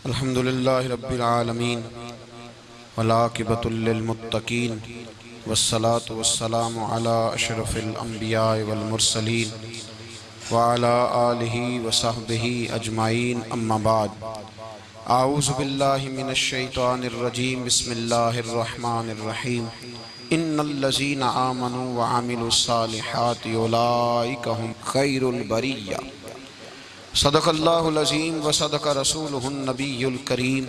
अल्हम्दुलिल्लाहि रब्बिल आलमीन वलाकिबतुल्लिलमुत्तकीन वस्सलातु वस्सलामु अला अशरफिल अंबिया वल मुरसलीन, व अला आलिहि व सहबिहि अजमाइन अम्मा बाद। आऊज़ु बिल्लाहि मिनश शैतानिर रजीम। बिस्मिल्लाहिर रहमानिर रहीम। इन्नल्लज़ीना आमनु व अमिलुस सालिहाति उलाइका हुम खैरुल बरिया। सदक़ल्लाहुल-अज़ीम व सदक़ रसूलुहुन-नबियुल करीम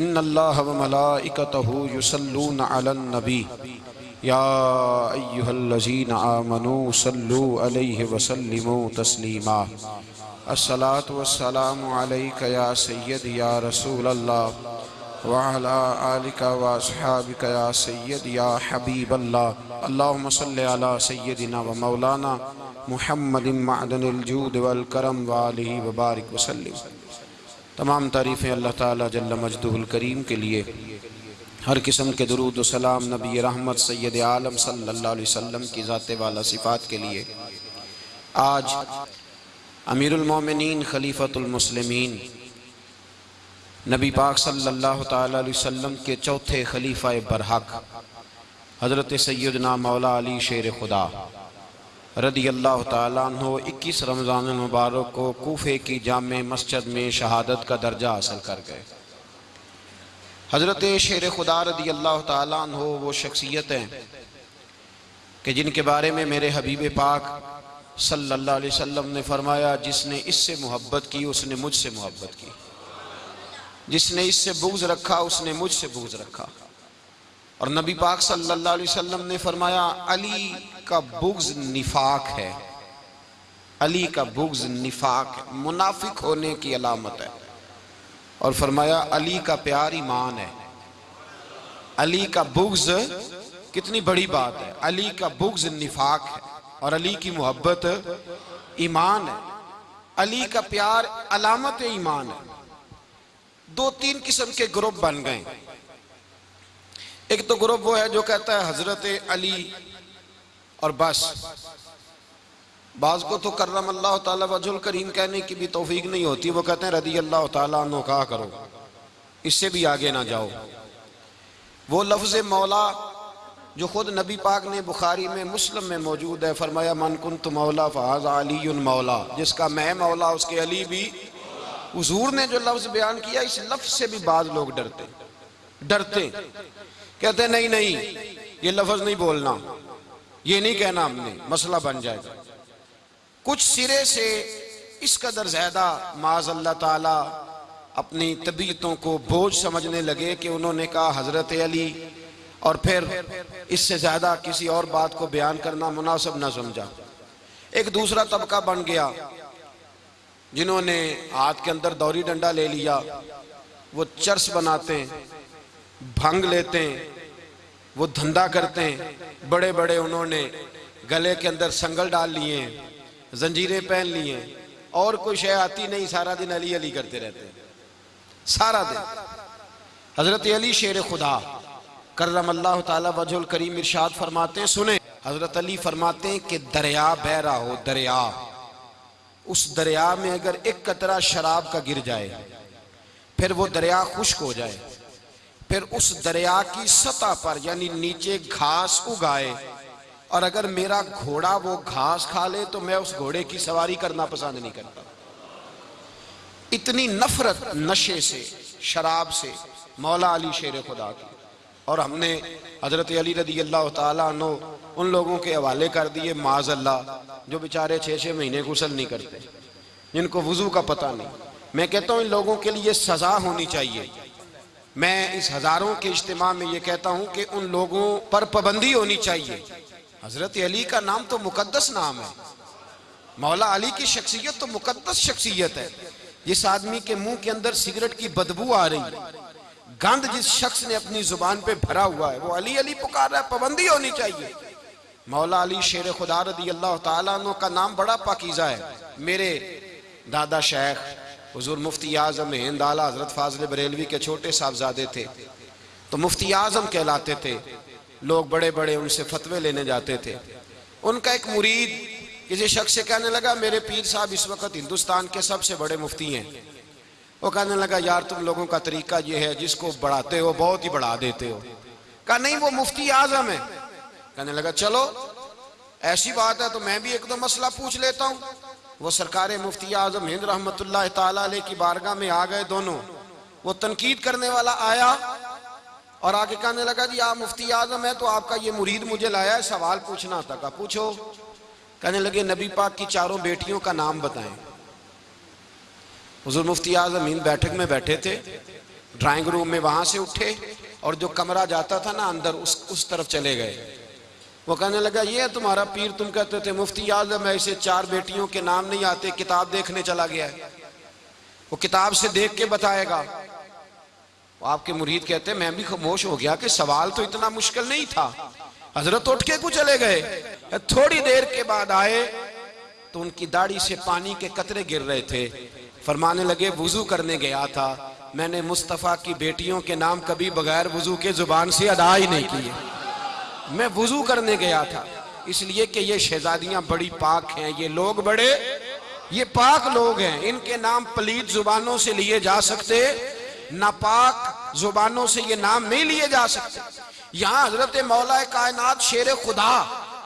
इन्नल्लाह व मलाइकतहु युसल्लूना अलन नबी या अय्युहल्लज़ीना आमनू सल्लु अलैहि व सल्लिमू तस्लीमा अस्सलातु वस्सलामु अलैका या सय्यद या रसूल अल्लाह व अला आलिका व या सय्यद या हबीब अल्लाह अल्लाहुम्म सल्लि अला व मौलाना मुहम्मद मदनिल जूद वल करम वालिही व बारिक वसल्लम तमाम तारीफ़ें अल्लाह ताला जल्ल मजदुल करीम के लिए हर किस्म के दरूद सलाम नबी रहमत सैयद आलम सल्लल्लाहु अलैहि वसल्लम की ज़ात वाला सिफ़ात के लिए आज अमीरुल मोमिनीन खलीफतुल मुस्लिमीन नबी पाक सल्लल्लाहु अलैहि वसल्लम के चौथे खलीफा बरहक, हज़रत सैदना मौला अली शेर खुदा रदी अल्लाह तु इक्कीस रमज़ान मुबारक को कोफे की जाम मस्जिद में शहादत का दर्जा हासिल कर गए। हज़रत शेर खुदा रदी अल्लाह तु वो शख्सियत हैं कि जिनके बारे में मेरे हबीब पाक सल्लल्लाहु अलैहि वसल्लम ने फरमाया, जिसने इससे मोहब्बत की, उसने मुझसे मोहब्बत की। जिसने इससे बुग्ज रखा, उसने मुझसे बुग्ज रखा। और नबी पाक सल्लल्लाहु अलैहि वसल्लम ने फरमाया, अली का बुग्ज निफाक है। अली का बुग्ज निफाक मुनाफिक होने की अलामत है। और फरमाया, अली का प्यार ईमान है। अली का बुग्ज कितनी बड़ी बात है। अली का बुग्ज निफाक है। और अली की मोहब्बत ईमान है। अली का प्यार अलामत ईमान है। दो तीन किस्म के ग्रुप बन गए। एक तो ग्रुप वो है जो कहता है हज़रत अली और बस। बाज को तो करम अल्लाह ताला वजुल करीम कहने की भी तौफीक नहीं होती, वो कहते हैं रदी अल्लाह ताला कहा करो। इससे भी आगे ना जाओ। वो लफ्ज मौला, जो खुद नबी पाक ने बुखारी में, मुस्लिम में मौजूद है, फरमाया, मन कुन तो मौला, फ़ाज अली मौला, जिसका मैं मौला, उसके अली भी हजूर ने जो लफ्ज बयान किया, इस लफ्ज से भी बाज लोग डरते। डरते। कहते, नहीं नहीं, ये लफ्ज नहीं बोलना। ये नहीं कहना हमने। मसला बन जाएगा। कुछ सिरे से इस कदर ज़्यादा माज अल्लाह ताला अपनी तबीयतों को बोझ समझने लगे कि उन्होंने कहा, हज़रत अली, और फिर इससे ज़्यादा किसी और बात को बयान करना मुनासिब ना समझा। एक दूसरा तबका बन गया। जिन्होंने हाथ के अंदर दौरी डंडा ले लिया, वो चर्च बनाते हैं भंग लेते हैं वो धंधा करते हैं बड़े बड़े उन्होंने गले के अंदर संगल डाल लिए, जंजीरें पहन लिए, और कोई शय आती नहीं, सारा दिन अली अली करते रहते। हैं सारा दिन। हज़रत अली शेर खुदा करम अल्लाह ताला वजुल करीम इरशाद फरमाते हैं सुने। हज़रत अली फरमाते हैं कि दरिया बह रहा हो, दरिया। उस दरिया में अगर एक कतरा शराब का गिर जाए, फिर वो दरिया खुश्क हो जाए। फिर उस दरिया की सतह पर, यानी नीचे घास उगाए। और अगर मेरा घोड़ा वो घास खा ले तो मैं उस घोड़े की सवारी करना पसंद नहीं करता। इतनी नफरत नशे से, शराब से, मौला अली शेर खुदा की। और हमने हज़रत अली रदी अल्लाह तनो उन लोगों के हवाले कर दिए माज अल्लाह जो बेचारे छः छः महीने गुसल नहीं करते, जिनको वज़ू का पता नहीं। मैं कहता हूँ, इन लोगों के लिए सजा होनी चाहिए। मैं इस हज़ारों के इज्तम में ये कहता हूँ कि उन लोगों पर पाबंदी होनी चाहिए। हज़रत अली का नाम तो मुकदस नाम है। मौला अली की शख्सियत तो मुकदस शख्सियत है। जिस आदमी के मुँह के अंदर सिगरेट की बदबू आ रही है। गंद जिस शख्स ने अपनी ज़ुबान पे भरा हुआ है, वो अली अली पुकार रहा है, पाबंदी होनी चाहिए। मौला अली शेर खुदा रदी अल्लाह तु का नाम बड़ा पाकिजा है। मेरे दादा शेख, हजूर मुफ्ती आज़म हिंद आला हज़रत फाजल बरेलवी के छोटे साहबजादे थे। तो मुफ्ती आज़म कहलाते थे। लोग बड़े बड़े उनसे फतवे लेने जाते थे। उनका एक मुरीद किसी शख्स से कहने लगा, मेरे पीर साहब इस वक्त हिंदुस्तान के सबसे बड़े मुफ्ती हैं। वो कहने लगा, यार, तुम लोगों का तरीका ये है, जिसको बढ़ाते हो, बहुत ही बढ़ा देते हो। कहा, नहीं, वो मुफ्ती आज़म है। कहने लगा, चलो, ऐसी बात है तो मैं भी एक दो मसला पूछ लेता हूँ। वो सरकार मुफ्ती आज़म हिंद रहमत की बारगाह में आ गए दोनों। वो तनकीद करने वाला आया और आगे कहने लगा, जी, आप मुफ्ती आज़म है तो आपका ये मुरीद मुझे लाया है, सवाल पूछना था। का पूछो। कहने लगे, नबी पाक की चारों बेटियों का नाम बताएँ। हजूर मुफ्ती आज़म हिंद बैठक में बैठे थे ड्राइंग रूम में वहाँ से उठे और जो कमरा जाता था ना अंदर, उस उस तरफ़ चले गए। वो कहने लगा, ये तुम्हारा पीर, तुम कहते थे, मुफ्ती आज़म ऐसे चार बेटियों के नाम नहीं आते, किताब देखने चला गया है। वो किताब से देख के बताएगा। आपके मुरीद कहते, मैं भी खामोश हो गया कि सवाल तो इतना मुश्किल नहीं था। हज़रत उठ के को चले गए? थोड़ी देर के बाद आए तो उनकी दाढ़ी से पानी के कतरे गिर रहे थे। फरमाने लगे, वज़ू करने गया था। मैंने मुस्तफ़ा की बेटियों के नाम कभी बगैर वज़ू के ज़ुबान से अदा ही नहीं किए। मैं वज़ू करने गया था। इसलिए कि ये शहजादियाँ बड़ी पाक हैं, ये लोग बड़े, ये पाक लोग हैं। इनके नाम पलीत जुबानों से लिए जा सकते, नापाक जुबानों से ये नाम नहीं लिए जा सकते। यहाँ हज़रत मौला कायनात शेर खुदा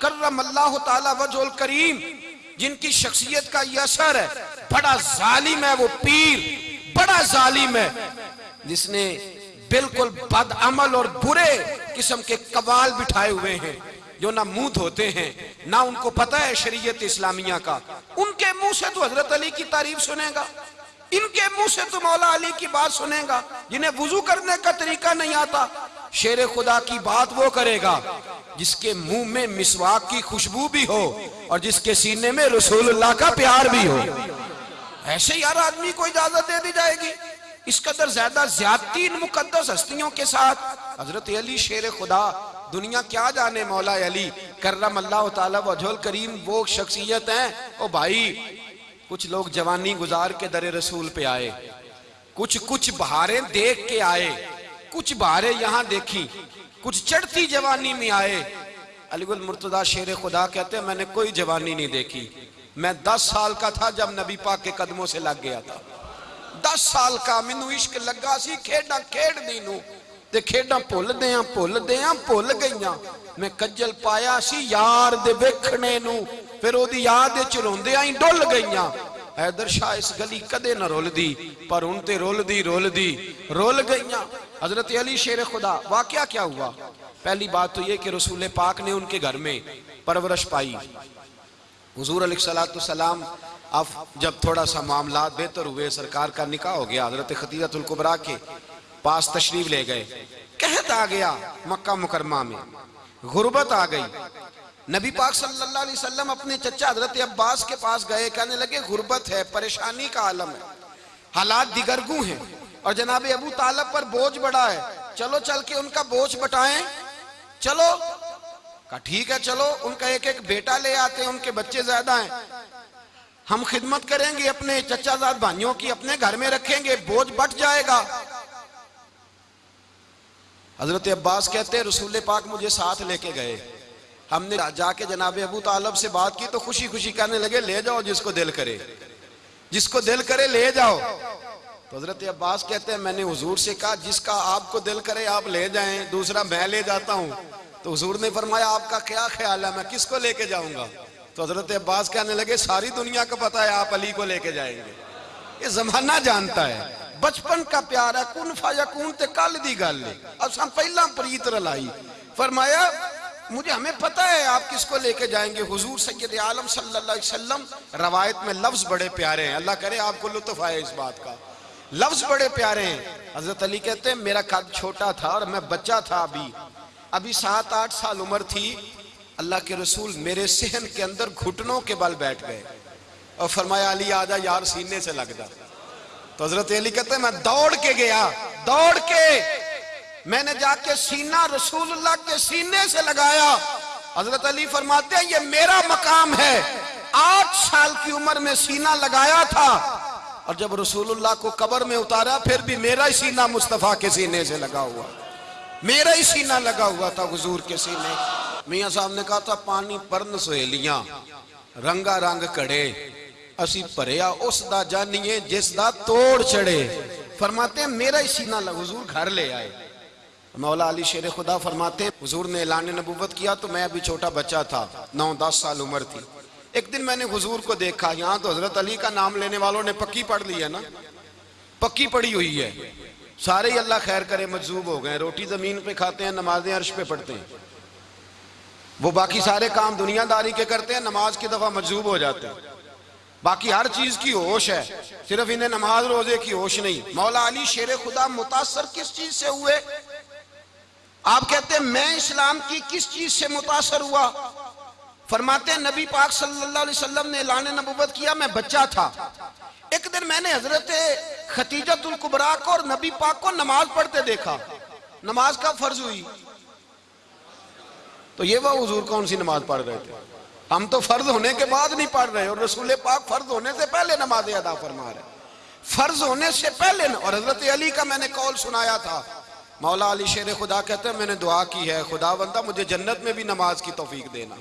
कर्रम अल्लाह वजोल करीम जिनकी शख्सियत का यह असर है। बड़ा जालिम है वो पीर, बड़ा जालिम है। जिसने बिल्कुल बद अमल और बुरे किस्म के कबाल बिठाए हुए हैं, जो ना मुँह धोते हैं, ना उनको पता है शरीयत इस्लामिया का। उनके मुँह से तो हज़रत अली की तारीफ़ सुनेगा, इनके मुँह से तो मौला अली की बात सुनेगा, जिन्हें वज़ू करने का तरीका नहीं आता। शेर खुदा की बात वो करेगा, जिसके मुँह में मिसवाक की खुशबू भी हो और जिसके सीने में रसूलुल्लाह का प्यार भी हो। ऐसे यार आदमी को इजाज़त दे दी जाएगी। इस कदर ज़्यादा ज़्यादा मुकदस हस्तियों के साथ। हज़रत अली, शेर खुदा, दुनिया क्या जाने मौला अली? करम अल्लाह वजल करीम, वो शख्सियत है। ओ भाई, कुछ लोग जवानी गुजार के दर रसूल पे आए कुछ कुछ बहारें देख के आए। कुछ बहारें यहाँ देखी, कुछ चढ़ती जवानी में आए। अलीगुल मुर्तदा शेर खुदा कहते हैं, मैंने कोई जवानी नहीं देखी। मैं दस साल का था जब नबी पाक के कदमों से लग गया था। दस साल का मैनू इश्क लगा सी, खेडा खेडदी नू ते खेडा भुलदे भुलदे भुल गई मैं कज्जल पाया सी यार दे वेखने नू। फिर ओदी याद रोंदे ही डुल गई हैदर शाह इस गली कदे न रुलदी, पर हूँ ते रुलदी रुलदी। रुल गई हज़रत अली शेर खुदा, वाक्य क्या हुआ? पहली बात तो ये कि रसूल पाक ने उनके घर में परवरश पाई। हजूर सलाम, अब जब थोड़ा सा मामला बेहतर हुए, सरकार का निकाह हो गया, हज़रत खतीजतुल्कुबरा के पास तशरीफ़ ले गए। कहत आ गया, मक्का मुकरमा में, गुर्बत आ गई। नबी पाक सल्लल्लाहु अलैहि वसल्लम अपने चचा हज़रत अब्बास के पास गए, कहने लगे, गुर्बत है, परेशानी का आलम है। हालात दिगरगू हैं और जनाब अबू तालब पर बोझ बढ़ा है। चलो, चल के उनका बोझ बटाएँ। चलो। का ठीक है, चलो। उनका एक एक बेटा ले आते हैं, उनके बच्चे ज़्यादा हैं। हम खिदमत करेंगे अपने चचाजाद भाइयों की, अपने घर में रखेंगे, बोझ बट जाएगा। हज़रत अब्बास कहते हैं रसूल पाक मुझे साथ लेके गए। हमने जाके जनाब अबू तालब से बात की तो खुशी खुशी कहने लगे, ले जाओ जिसको दिल करे। जिसको दिल करे, ले जाओ। तो हज़रत अब्बास कहते हैं, मैंने हुजूर से कहा, जिसका आपको दिल करे, आप ले जाएँ। दूसरा, मैं ले जाता हूँ। तो हुजूर ने फरमाया, आपका क्या ख्याल है? मैं किसको लेके जाऊँगा? तो हज़रत अब्बास कहने लगे, सारी दुनिया को पता है, आप अली को लेके जाएँगे। ये जमाना जानता है। बचपन का प्यार है। कुन फाया कुन ते कल दी गल अब हम पहला प्रीत रलाई। फरमाया मुझे हमें पता है आप किसको लेके जाएँगे? हुजूर सैयद आलम सल्लल्लाहु अलैहि वसल्लम रवायत में लफ्ज बड़े प्यारे हैं। अल्लाह करे आपको लुत्फ आए इस बात का। लफ्ज बड़े प्यारे हैं। हज़रत अली कहते हैं, मेरा कद छोटा था और मैं बच्चा था अभी। अभी सात, आठ साल उम्र थी। अल्लाह के रसूल मेरे सहन के अंदर घुटनों के बल बैठ गए। और फरमाया, अली, आजा यार सीने से लग जा। तो हज़रत अली कहते मैं दौड़ के गया, दौड़ के मैंने जाके सीना रसूलुल्लाह के सीने से लगाया। हज़रत अली फरमाते हैं, ये मेरा मकाम है। आठ साल की उम्र में सीना लगाया था और जब रसूलुल्लाह को कबर में उतारा, फिर भी मेरा ही सीना मुस्तफ़ा के सीने से लगा हुआ। मेरा ही सीना लगा हुआ था हजूर के सीने। मियाँ साहब ने कहा था, पानी परन सहेलियाँ, रंगा रंग कड़े। असी भरिया उस दा जानिए जिस तोड़ चढ़े। फरमाते हैं, मेरा ही सीना हजूर घर ले आए। मौला अली शेर खुदा फरमाते, हुजूर ने ऐलान नबूवत किया तो मैं अभी छोटा बच्चा था, नौ दस साल उम्र थी। एक दिन मैंने हुजूर को देखा, यहाँ तो हज़रत अली का नाम लेने वालों ने पक्की पढ़ ली है ना? पक्की पड़ी हुई है। सारे ही अल्लाह खैर करे मजूब हो गए, रोटी ज़मीन पे खाते हैं, नमाजें अर्श पे पढ़ते हैं। वो बाकी सारे काम दुनियादारी के करते हैं, नमाज़ की दफ़ा मजूब हो जाते हैं। बाकी हर चीज़ की होश है, सिर्फ़ इन्हें नमाज़ रोज़े की होश नहीं। मौला अली शेर खुदा मुतासर किस चीज़ से हुए? आप कहते हैं, मैं इस्लाम की किस चीज़ से मुतासर हुआ? फरमाते हैं, नबी पाक सल्लल्लाहु अलैहि वसल्लम ने ऐलान नबूवत किया, मैं बच्चा था। एक दिन मैंने हज़रत खतीजतुल कुबरा को और नबी पाक को नमाज़ पढ़ते देखा। नमाज़ का फ़र्ज़ हुई? तो ये वह हजूर कौन सी नमाज़ पढ़ रहे थे? हम तो फ़र्ज़ होने के बाद नहीं पढ़ रहे और रसूल पाक फ़र्ज़ होने से पहले नमाज़ अदा फरमा रहे फ़र्ज़ होने से पहले और हज़रत अली का मैंने कौल सुनाया था। मौला अली शेर खुदा कहते हैं, मैंने दुआ की है खुदा बंदा मुझे जन्नत में भी नमाज़ की तोफीक देना।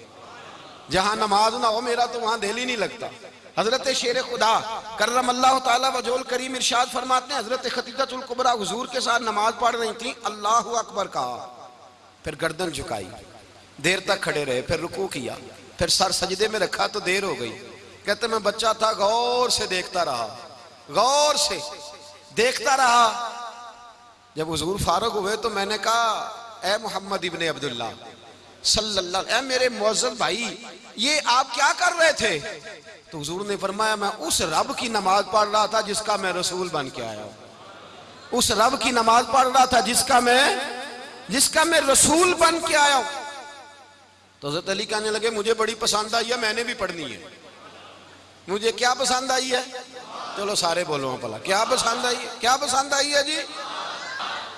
जहाँ नमाज़ ना हो मेरा तो वहाँ दिल ही नहीं लगता। हज़रत शेर खुदा, करम अल्लाह तजोल करीम इरशाद फरमाते हैं, हज़रत खतीजतुल्कुबरा हुजूर के साथ नमाज़ पढ़ रही थी, अल्लाह अकबर कहा। फिर गर्दन झुकाई, देर तक खड़े रहे, फिर रुकू किया, फिर सर सजदे में रखा तो देर हो गई। कहते, मैं बच्चा था, गौर से देखता रहा, गौर से देखता रहा जब हजूर फारूक हुए तो मैंने कहा, ए मोहम्मद इबन अब्दुल्ला सल्ला ए मेरे मोजब भाई, ये आप क्या कर रहे थे? तो हजूर ने फरमाया, मैं उस रब की नमाज़ पढ़ रहा था जिसका मैं रसूल बन के आया उस रब की नमाज़ पढ़ रहा था जिसका मैं जिसका मैं रसूल बन के आया हूँ। तो हज़रत अली कहने लगे, मुझे बड़ी पसंद आई है, मैंने भी पढ़नी है। मुझे क्या पसंद आई है? चलो सारे बोलो, भला। क्या पसंद आई है? क्या पसंद आई है जी?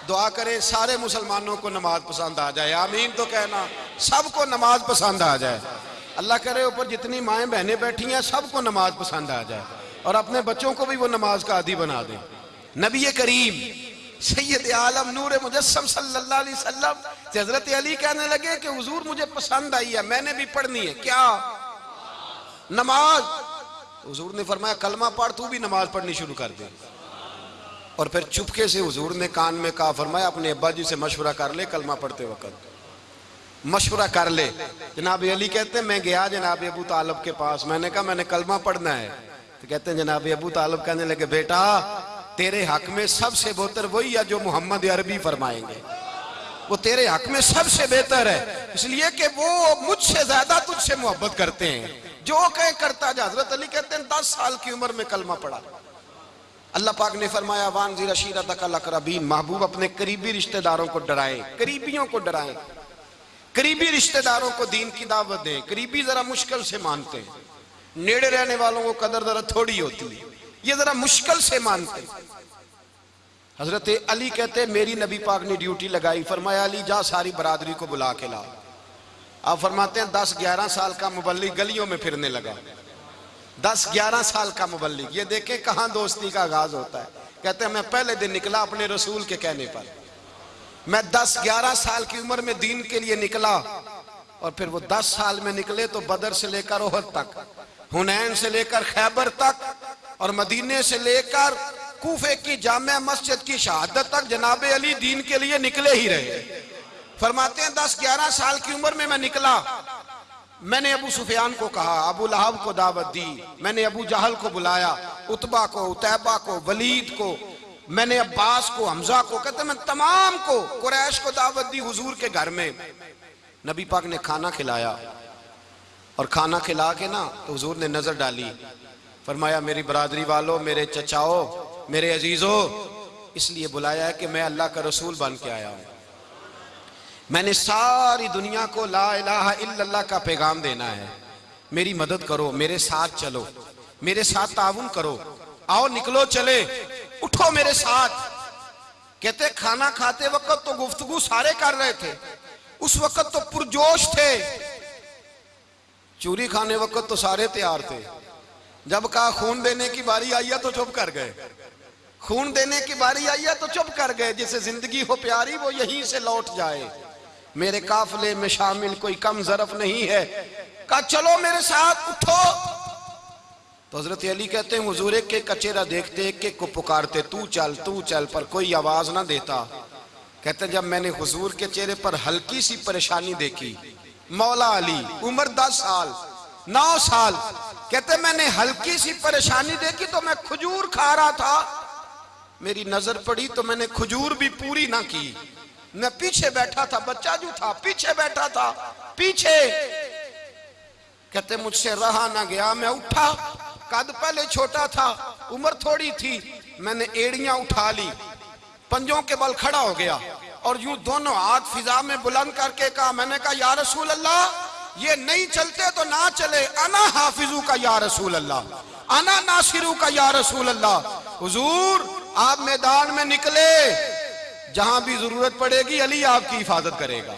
दुआ करे, सारे मुसलमानों को नमाज़ पसंद आ जाए। आमीन तो कहना, सबको नमाज़ पसंद आ जाए। अल्लाह करे, ऊपर जितनी माए बहनें बैठी हैं, सबको नमाज़ पसंद आ जाए। और अपने बच्चों को भी वो नमाज़ का आदि बना दे। नबी करीम, सैयद आलम, नूर मुजस्सम सल्लल्लाहु अलैहि हज़रत अली कहने लगे कि हजूर, मुझे पसंद आई है, मैंने भी पढ़नी है। क्या? नमाज़? हुजूर ने फरमाया, कलमा पढ़, तू भी नमाज़ पढ़नी शुरू कर दे। और फिर चुपके से हुजूर ने कान में कहा, फरमाया, अपने अब्बा जी से मशवरा कर ले कलमा पढ़ते वक्त। मशवरा कर ले। जनाब अली कहते मैं गया जनाब अबू तालब के पास। मैंने कहा, मैंने कलमा पढ़ना है। तो कहते हैं, जनाब अबू तालब कहने लगे, बेटा, तेरे हक में सबसे बेहतर वही है जो मोहम्मद अरबी फरमाएँगे। वो तेरे हक में सबसे बेहतर है। इसलिए कि वो मुझसे ज़्यादा तुझसे मोहब्बत करते हैं। जो कहे करता हज़रत अली कहते हैं, दस साल की उम्र में कलमा पड़ा अल्लाह पाक ने फरमाया वान जी रशीरा तकरबीन महबूब अपने करीबी रिश्तेदारों को डराए, करीबियों को डराए। करीबी रिश्तेदारों को दीन की दावत दें, करीबी जरा मुश्किल से मानते हैं। नेड़े रहने वालों को कदर जरा थोड़ी होती है, ये जरा मुश्किल से मानते हैं। हज़रत अली कहते मेरी नबी पाक ने ड्यूटी लगाई, फरमाया, अली, जा सारी बरादरी को बुला के ला आप फरमाते हैं, दस ग्यारह साल का मुबल्लिक गलियों में फिरने लगा। दस ग्यारह साल का मुबल्लिक। ये देखे कहाँ दोस्ती का आगाज़ होता है। कहते हैं, मैं पहले दिन निकला अपने रसूल के कहने पर। मैं दस ग्यारह साल की उम्र में दीन के लिए निकला और फिर वो दस साल में निकले तो बदर से लेकर ओहद तक, हुनैन से लेकर खैबर तक और मदीने से लेकर कूफे की जाम मस्जिद की शहादत तक जनाब अली दीन के लिए निकले ही रहे। फरमाते हैं, दस ग्यारह साल की उम्र में मैं निकला मैंने अबू सुफियान को कहा, अबू लहब को दावत दी। मैंने अबू जहल को बुलाया, उतबा को, उतैबा को, वलीद को। मैंने अब्बास को, हमजा को, कहते मैं तमाम को, कुरैश को दावत दी हुजूर के घर में। नबी पाक ने खाना खिलाया और खाना खिला के ना तो हुजूर ने नज़र डाली। फरमाया, मेरी बरादरी वालों, मेरे चचाओ, मेरे अजीजों, इसलिए बुलाया है कि मैं अल्लाह का रसूल बन के आया हूँ। मैंने सारी दुनिया को ला इल्लल्लाह का पैगाम देना है। मेरी मदद करो, मेरे साथ चलो, मेरे साथ ताउन करो। आओ, निकलो, चले, उठो मेरे साथ। कहते, खाना खाते वक्त तो गुफ्तगु सारे कर रहे थे। उस वक्त तो पुरजोश थे। चूरी खाने वक्त तो सारे तैयार थे। जब कहा, खून देने की बारी आई है तो चुप कर गए। खून देने की बारी आई है तो चुप कर गए। जिसे ज़िंदगी हो प्यारी, वो यहीं से लौट जाए। मेरे काफले में शामिल कोई कम जरफ नहीं है। कहा, चलो मेरे साथ, उठो। तो हज़रत अली कहते हैं, हुजूर, एक के कचेरा देखते, एक एक को पुकारते, तू चल तू चल, पर कोई आवाज़ ना देता। कहते जब मैंने हुजूर के चेहरे पर हल्की सी परेशानी देखी, मौला अली, उम्र दस साल, नौ साल, कहते मैंने हल्की सी परेशानी देखी तो मैं खजूर खा रहा था। मेरी नज़र पड़ी तो मैंने खजूर भी पूरी ना की। मैं पीछे बैठा था, बच्चा जो था, पीछे बैठा था, पीछे। कहते, मुझसे रहा ना गया, मैं उठा। कद पहले छोटा था, उम्र थोड़ी थी, मैंने एड़ियाँ उठा ली। पंजों के बल खड़ा हो गया और यूँ दोनों हाथ फिजा में बुलंद करके कहा, मैंने कहा, या रसूल अल्लाह ये नहीं चलते तो ना चले। अना हाफिजू का या रसूल अल्लाह अना नासिरू का या रसूल अल्लाह हुजूर, आप मैदान में निकले। जहाँ भी ज़रूरत पड़ेगी, अली आपकी हिफाजत करेगा।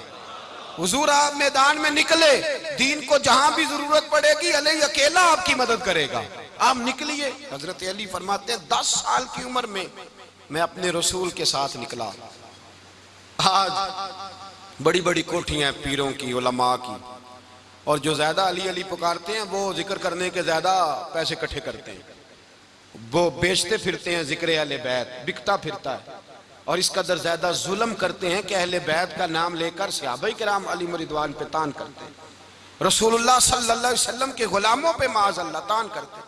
हुजूर आप मैदान में निकले, दीन को जहाँ भी ज़रूरत पड़ेगी, अली अकेला आपकी मदद करेगा। आप निकलिए। हज़रत अली फरमाते हैं, दस साल की उम्र में मैं अपने रसूल के साथ निकला। आज बड़ी बड़ी कोठियाँ पीरों की, उलमा की, और जो ज़्यादा अली अली पुकारते हैं, वो ज़िक्र करने के ज़्यादा पैसे इकट्ठे करते हैं। वो बेचते फिरते हैं ज़िक्र अहले बैत, बिकता फिरता है। और इस कदर ज़्यादा जुल्म करते हैं कि अहले बैत का नाम लेकर सियाबई कराम अली मरिदवान पे तान करते हैं। रसूलुल्लाह सल्लल्लाहु अलैहि वसल्लम के गुलामों पे माज अल्लाह तान करते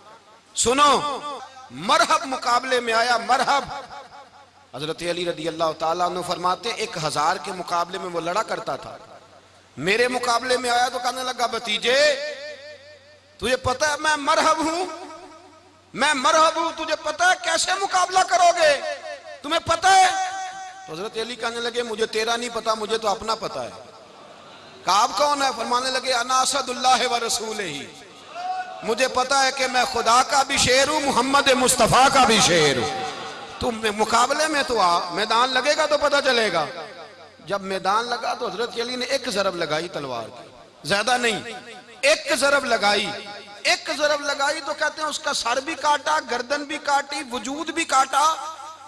सुनो, मरहब मुकाबले में आया मरहब। हज़रत अली रदी अल्लाह तला फरमाते, एक हज़ार के मुकाबले में वो लड़ा करता था। मेरे मुकाबले में आया तो कहने लगा, भतीजे, तुझे पता है मैं मरहब हूँ। मैं मरहब हूँ, तुझे पता है कैसे मुकाबला करोगे? तुम्हें पता है हज़रत अली कहने लगे, मुझे तेरा नहीं पता, मुझे तो अपना पता है। काब कौन है? फरमाने लगे अनासदुल्लाह व रसूल ही मुझे पता है कि मैं खुदा का भी शेर हूँ, मोहम्मद मुस्तफ़ा का भी शेर हूँ। तुम मुकाबले में तो आ, मैदान लगेगा तो पता चलेगा। जब मैदान लगा तो हज़रत अली ने एक जरब लगाई तलवार की। ज़्यादा नहीं, एक जरब लगाई, एक जरब लगाई। तो कहते हैं, उसका सर भी काटा, गर्दन भी काटी, वजूद भी काटा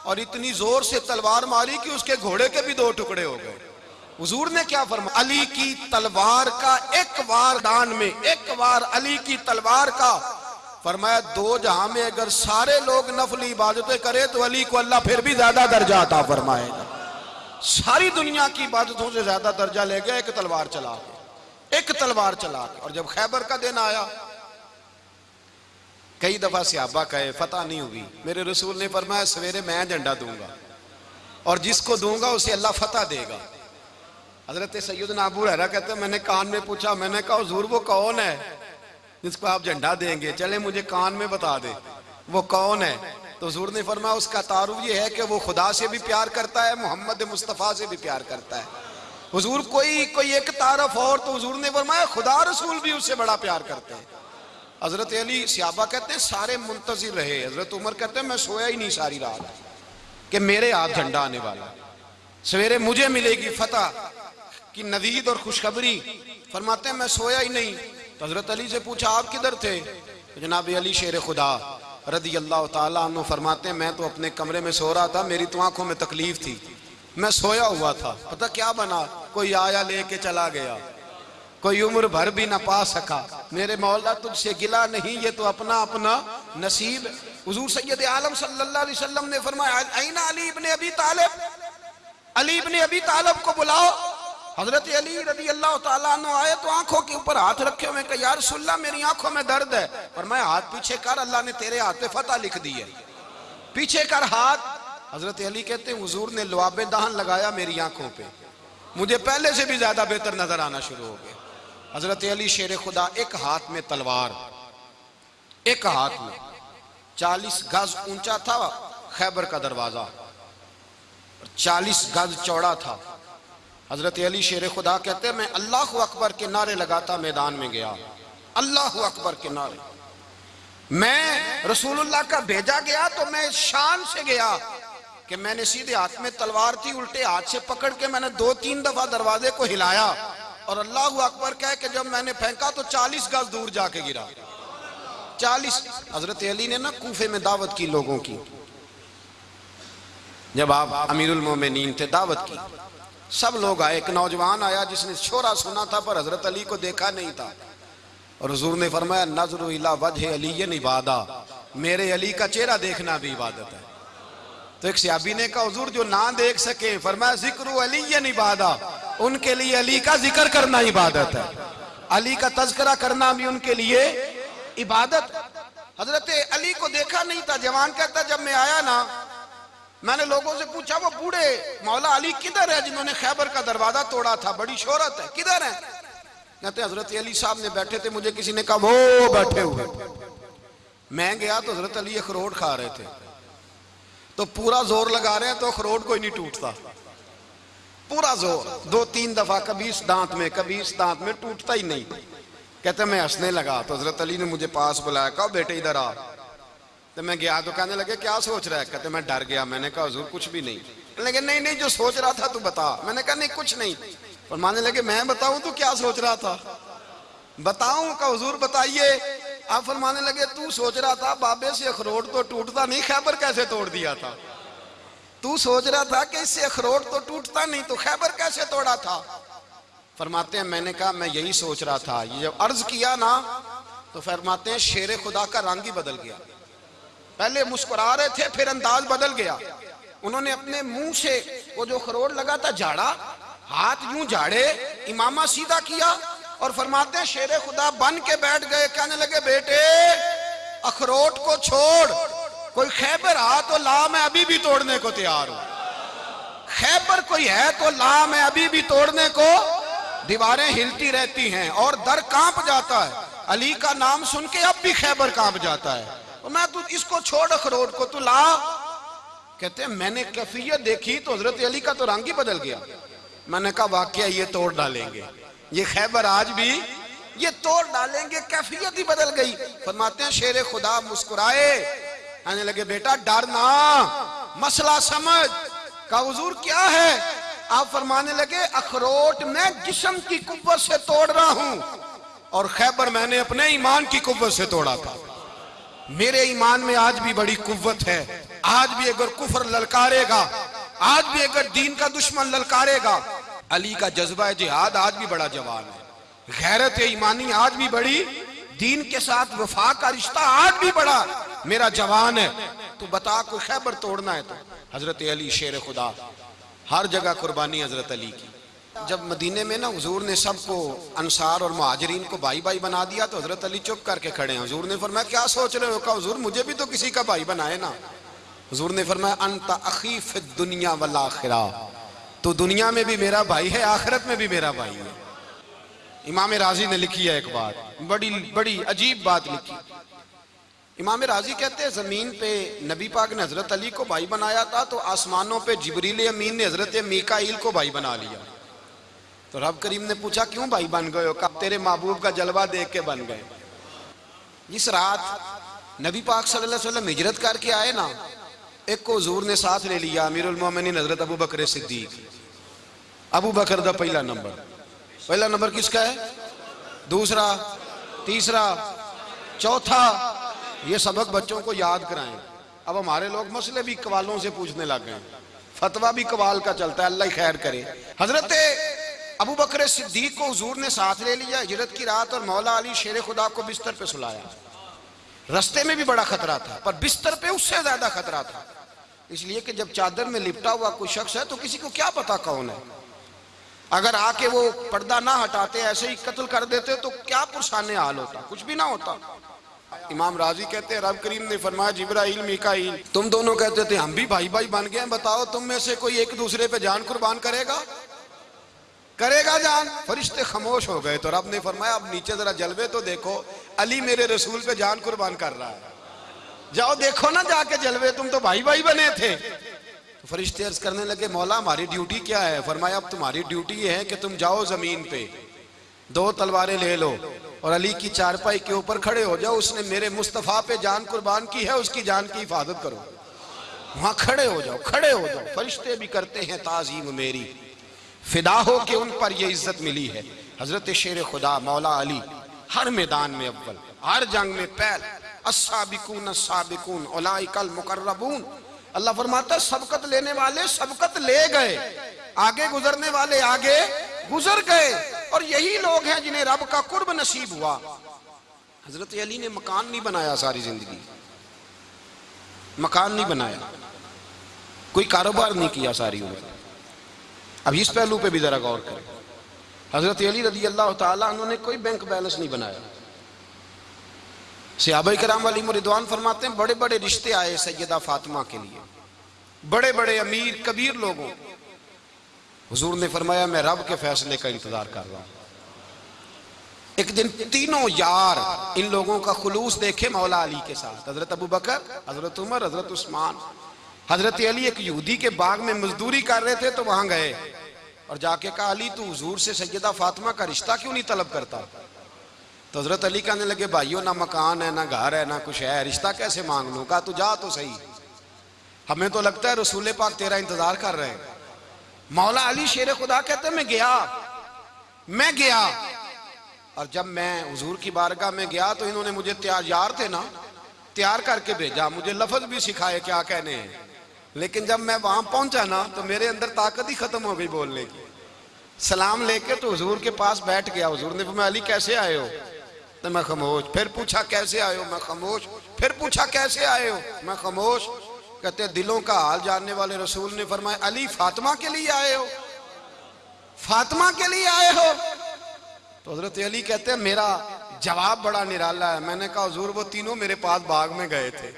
और इतनी ज़ोर से तलवार मारी कि उसके घोड़े के भी दो टुकड़े हो गए। हुजूर ने क्या फरमा, अली की तलवार का एक वार दान में, एक वार अली की तलवार का। फरमाया, दो जहाँ में अगर सारे लोग नफली इबादतें करे तो अली को अल्लाह फिर भी ज़्यादा दर्जा आता फरमाएगा। सारी दुनिया की इबादतों से ज़्यादा दर्जा ले गया एक तलवार चला के एक तलवार चला के और जब खैबर का दिन आया कई दफ़ा सियाबा कहे फतह नहीं हुई मेरे रसूल ने फरमाया, सवेरे मैं झंडा दूँगा। और जिसको दूँगा, उसे अल्लाह फतह देगा। हज़रत सैयद नाबू हरा कहते मैंने कान में पूछा, मैंने कहा, हजूर, वो कौन है? जिसको आप झंडा देंगे, चले मुझे कान में बता दे, वो कौन है? तो हजूर ने फरमाया, उसका तारुफ ये है कि वो खुदा से भी प्यार करता है, मोहम्मद मुस्तफ़ा से भी प्यार करता है। हजूर, कोई कोई एक तारफ और? तो हजूर ने फरमाया, खुदा रसूल भी उससे बड़ा प्यार करते हैं। हज़रत अली सियाबा कहते हैं, सारे मुंतजिर रहे। हज़रत उमर कहते हैं, मैं सोया ही नहीं सारी रात कि मेरे हाथ झंडा आने वाला सवेरे मुझे मिलेगी फतह की नवीद और खुशखबरी। फरमाते हैं, मैं सोया ही नहीं। तो हज़रत अली से पूछा, आप किधर थे? तो जनाब अली शेर खुदा रदी अल्लाह तु फरमाते हैं, मैं तो अपने कमरे में सो रहा था, मेरी तो आँखों में तकलीफ़ थी। मैं सोया हुआ था। पता क्या बना? कोई आया लेके चला गया। कोई उम्र भर भी ना पा सका। मेरे मौला तुझसे गिला नहीं, ये तो अपना अपना नसीब। हुजूर सैयद आलम सल्लल्लाहु अलैहि वसल्लम ने फरमाया आईना अली इब्ने अबी तालिब, अली इब्ने अबी तालिब को बुलाओ। हज़रत अली रदी अल्लाह तु आए तो आँखों के ऊपर हाथ रखे हुए, कहा यार सुल्ला मेरी आँखों में दर्द है। और मैं, हाथ पीछे कर, अल्लाह ने तेरे हाथ पे फतह लिख दी है। पीछे कर हाथ। हज़रत अली कहते हैं, हुजूर ने लुआबे दहन लगाया मेरी आँखों पे। मुझे पहले से भी ज़्यादा बेहतर नज़र आना शुरू हो गया। हज़रत अली शेर खुदा एक हाथ में तलवार, एक हाथ में चालीस गज ऊँचा था खैबर का दरवाज़ा चालीस गज चौड़ा था। हज़रत अली शेर खुदा कहते, मैं अल्लाह अकबर के नारे लगाता मैदान में गया। अल्लाह अकबर के नारे। मैं रसूलुल्लाह का भेजा गया तो मैं शान से गया कि मैंने सीधे हाथ में तलवार थी, उल्टे हाथ से पकड़ के मैंने दो तीन दफ़ा दरवाजे को हिलाया। और अल्लाह अकबर कह के जब मैंने फेंका तो चालीस गज दूर जाके गिरा। चालीस। हज़रत अली ने ना कूफे में दावत की लोगों की। जब आप अमीरुल मोमिनीन थे दावत की, सब लोग आए। एक नौजवान आया जिसने छोरा सुना था, पर हज़रत अली को देखा नहीं था। और हजूर ने फरमाया, नज़र वजह अली इबादा। मेरे अली का चेहरा देखना भी इबादत है। तो एक सियाबी ने कहा, हजूर, जो ना देख सके, फरमाया, ज़िक्र अली इबादा। उनके लिए अली का ज़िक्र करना इबादत है। अली का तस्करा करना भी उनके लिए इबादत। हज़रत अली को देखा नहीं था। जवान कहता, जब मैं आया ना, मैंने लोगों से पूछा, वो बूढ़े मौला अली किधर है जिन्होंने खैबर का दरवाज़ा तोड़ा था? बड़ी शोहरत है, किधर है? कहते, हज़रत अली साहब ने बैठे थे, मुझे किसी ने कहा, वो बैठे हुए मैं गया तो हज़रत अली अखरोट खा रहे थे। तो पूरा ज़ोर लगा रहे हैं तो अखरोट कोई नहीं टूटता। पूरा ज़ोर। दो तीन दफ़ा कभी इस दांत में, कभी इस दांत में टूटता ही नहीं। कहते मैं हंसने लगा। तो हज़रत अली ने मुझे पास बुलाया, कहा बेटे, इधर आ। तो मैं गया तो कहने लगे, क्या सोच रहा है? कहते, मैं डर गया। मैंने कहा, हजूर, कुछ भी नहीं। लेकिन नहीं नहीं, जो सोच रहा था तू बता। मैंने कहा, नहीं, कुछ नहीं। और मानने लगे, मैं बताऊँ तू क्या सोच रहा था? बताऊँ? का हजूर, बताइए। आप फरमाने लगे, तू सोच रहा था बाबे से अखरोट तो टूटता नहीं, खैबर कैसे तोड़ दिया था? तू सोच रहा था कि इससे अखरोट तो टूटता नहीं तो खैबर कैसे तोड़ा था? फरमाते हैं, मैंने कहा, मैं यही सोच रहा था। ये जब अर्ज़ किया ना तो फरमाते हैं, शेर खुदा का रंग ही बदल गया। पहले मुस्कुरा रहे थे, फिर अंदाज बदल गया। उन्होंने अपने मुँह से, वो जो खरोड़ लगा था, झाड़ा, हाथ यूँ झाड़े, इमामा सीधा किया और फरमाते शेर खुदा बन के बैठ गए। कहने लगे, बेटे, अखरोट को छोड़। कोई खैबर आ तो ला, मैं अभी भी तोड़ने को तैयार हूँ। खैबर कोई है तो ला, मैं अभी भी तोड़ने को दीवारें हिलती रहती हैं और दर काँप जाता है। अली का नाम सुन के अब भी खैबर काँप जाता है। तो मैं तू, इसको छोड़ अखरोट को, तू ला। कहते हैं, मैंने कैफियत देखी तो हज़रत अली का तो रंग ही बदल गया। मैंने कहा, वाक्य, ये तोड़ डालेंगे। ये खैबर आज भी, ये तोड़ डालेंगे, कैफियत ही बदल गई। फरमाते हैं, शेर खुदा मुस्कुराए। आने लगे, बेटा, डरना। मसला समझ। का हजूर, क्या है? आप फरमाने लगे, अखरोट मैं जिसम की कुत से तोड़ रहा हूँ। और खैबर, मैंने अपने ईमान की कुत से तोड़ा था। मेरे ईमान में आज भी बड़ी कुत है। आज भी अगर कुफर ललकारेगा, आज भी अगर दीन का दुश्मन ललकारेगा, अली का जज्बा जिहाद आज भी बड़ा जवान है। गैरत ईमानी आज भी बड़ी दीन के साथ वफा का रिश्ता आज भी बड़ा मेरा जवान है। तो बता, कोई खैबर तोड़ना है तो? हज़रत अली, शेर खुदा। हर जगह कुर्बानी हज़रत अली की। जब मदीने में ना हजूर ने सबको अनसार और महाजरीन को भाई भाई बना दिया तो हज़रत अली चुप करके खड़े हैं। हजूर ने फरमाया, क्या सोच रहे हो? कहा, हजूर, मुझे भी तो किसी का भाई बनाए ना। हजूर ने फरमाया, अंत अखीफ दुनिया वाला आखिरा। तो दुनिया में भी मेरा भाई है, आखिरत में भी मेरा भाई है। इमाम राज़ी ने लिखी है एक बात। बड़ी बड़ी अजीब बात लिखी। इमाम राज़ी कहते हैं, ज़मीन पे नबी पाक ने हज़रत अली को भाई बनाया था तो आसमानों पे जबरील अमीन ने हज़रत मीकाइल को भाई बना लिया। तो रब करीम ने पूछा, क्यों भाई बन गए हो? कब तेरे महबूब का जलवा देख के बन गए? जिस रात नबी पाक सल्लल्लाहु अलैहि वसल्लम हिजरत करके आए ना, एक को हजूर ने साथ ले लिया, अमीरुल मोमिनीन हज़रत अबू बकर सिद्दीक। अबू बकर पहला नंबर। पहला नंबर किसका है? दूसरा, तीसरा, चौथा। ये सबक बच्चों को याद कराएँ। अब हमारे लोग मसले भी कवालों से पूछने लग गए। फतवा भी कवाल का चलता है, अल्लाह खैर करे। हज़रत अबू बकर सिद्दीक को हजूर ने साथ ले लिया, हिजरत की रात और मौला अली शेर खुदा को बिस्तर पे सुलाया। रस्ते में भी बड़ा खतरा था, पर बिस्तर पे उससे ज़्यादा खतरा था। इसलिए कि जब चादर में लिपटा हुआ कोई शख्स है तो किसी को क्या पता कौन है? अगर आके वो पर्दा ना हटाते, ऐसे ही कत्ल कर देते तो क्या पुरसाने हाल होता? कुछ भी ना होता। इमाम राज़ी कहते हैं, रब करीम ने फरमाया, जिब्राइल, मीकाइल। तुम दोनों कहते थे, हम भी भाई भाई बन गए बताओ तुम में से कोई एक दूसरे पे जान कुर्बान करेगा? करेगा जान। फरिश्ते खामोश हो गए तो रब ने फरमाया, अब नीचे जरा जलवे तो देखो, अली मेरे रसूल पे जान कुर्बान कर रहा है। जाओ देखो ना जाके जलवे, तुम तो भाई भाई बने थे। फरिश्ते अर्ज़ करने लगे, मौला, हमारी ड्यूटी क्या है? फरमाया, अब तुम्हारी ड्यूटी है कि तुम जाओ ज़मीन पे, दो तलवारें ले लो और अली की चारपाई के ऊपर खड़े हो जाओ, उसने मेरे मुस्तफ़ा पे जान कुर्बान की है, उसकी जान की हिफाजत करो। वहाँ खड़े हो जाओ, खड़े हो जाओ। फरिश्ते भी करते हैं ताजीम मेरी। फिदा हो के उन पर यह इज़्ज़त मिली है। हज़रत शेर खुदा, मौला अली, हर मैदान में अव्वल, हर जंग में पैल असाबिकून साबिकून ओलाइकल मुकर्रबून। अल्लाह फरमाता सबकत लेने वाले सबकत ले गए। आगे गुजरने वाले आगे गुजर गए। और यही लोग हैं जिन्हें रब का कुर्ब नसीब हुआ। हज़रत अली ने मकान नहीं बनाया सारी ज़िंदगी। मकान नहीं बनाया। कोई कारोबार नहीं किया सारी उम्र। अब इस पहलू पे भी जरा गौर करें। हज़रत अली रज़ी अल्लाह तुमने कोई बैंक बैलेंस नहीं बनाया। सियाब कराम वाली मुरिदवान फरमाते हैं बड़े बड़े रिश्ते आए सैदा फातिमा के लिए। बड़े बड़े अमीर, कबीर लोगों। हुजूर ने फरमाया, मैं रब के फैसले का इंतज़ार कर रहा हूँ। एक दिन तीनों यार इन लोगों का खुलूस देखे मौला अली के साथ। हज़रत अबू बकर, हज़रत उमर, हज़रत उस्मान। हज़रत अली एक यहूदी के बाग में मजदूरी कर रहे थे तो वहाँ गए। और जाके कहा, अली, तू हजूर से सैयदा फातिमा का रिश्ता क्यों नहीं तलब करता? तो हज़रत अली कहने लगे, भाइयों, ना मकान है, ना घर है, ना कुछ है, रिश्ता कैसे मांग लू? कहा, तू जा तो सही। हमें तो लगता है रसूल पाक तेरा इंतज़ार कर रहे हैं। मौला अली शेर खुदा कहते मैं गया मैं गया। और जब मैं हजूर की बारगाह में गया तो इन्होंने मुझे तैयार यार थे ना, तैयार करके भेजा। मुझे लफज भी सिखाए क्या कहने हैं। लेकिन जब मैं वहाँ पहुँचा ना तो मेरे अंदर ताकत ही खत्म हो गई बोलने की। सलाम लेके तो हजूर के पास बैठ गया। हजूर ने मैं अली, कैसे आए हो? तो मैं खामोश। फिर पूछा, कैसे हो? मैं खामोश। फिर पूछा, कैसे आए हो? मैं खामोश। कहते दिलों का हाल जानने वाले रसूल ने फरमाया, अली फातिमा के लिए आए हो। फातिमा के लिए आए हो? तो हज़रत अली कहते हैं, मेरा जवाब बड़ा निराला है। मैंने कहा, हजूर, वो तीनों मेरे पास बाग में गए थे।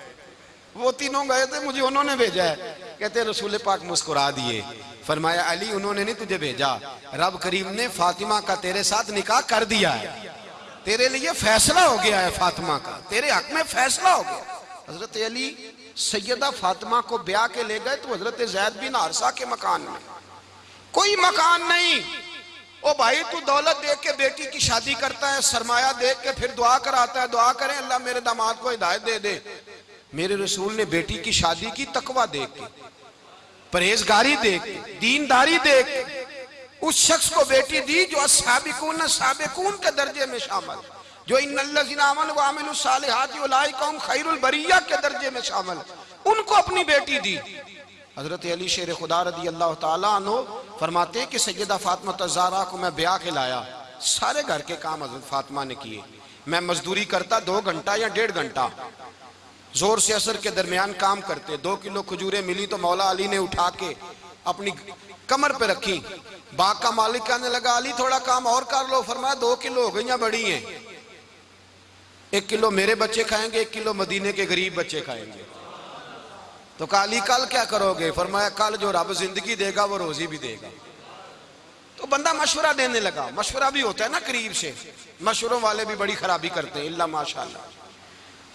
वो तीनों गए थे, मुझे उन्होंने भेजा है। कहते रसूल पाक मुस्कुरा दिए। फरमाया, अली, उन्होंने नहीं तुझे भेजा। रब करीम ने फातिमा का तेरे साथ निकाह कर दिया है। तेरे लिए फैसला हो गया है फातिमा का। तेरे हक में फैसला हो गया। हज़रत अली सैयदा फातिमा को ब्याह के ले गए तो हज़रत जैद बिन हारसा के मकान में। कोई मकान नहीं। ओ भाई, तू दौलत देख के बेटी की शादी करता है, सरमाया देख के फिर दुआ कराता है, दुआ करें, अल्लाह मेरे दामाद को हिदायत दे दे। मेरे रसूल ने बेटी की शादी की तकवा देख के, परहेजगारी देख के, दीनदारी देख के उस शख्स को बेटी दी जो साबिकून साबिकून के दर्जे में शामिल। जो इन कौम खैरुल बरिया के दर्जे में शामिल। उनको अपनी बेटी दी। हज़रत अली शेर खुदा रदी अल्लाह तनो फरमाते कि सैदा फातमा तजारा को मैं ब्याह के लाया। सारे घर के काम हज़रत फातिमा ने किए। मैं मजदूरी करता दो घंटा या डेढ़ घंटा। ज़ोर से असर के दरमियान काम करते। दो किलो खजूरें मिली तो मौला अली ने उठा के अपनी कमर पर रखी। बाग का मालिक कहने लगा, अली, थोड़ा काम और कर लो, फरमाया, दो किलो हो गई बड़ी हैं। एक किलो मेरे बच्चे खाएँगे, एक किलो मदीने के गरीब बच्चे खाएँगे। तो काली कल क्या करोगे? फरमाया, कल जो रब ज़िंदगी देगा, वो रोजी भी देगा। तो बंदा मशवरा देने लगा। मशवरा भी होता है ना करीब से। मशवरों वाले भी बड़ी खराबी करते हैं, इल्ला माशाल्लाह।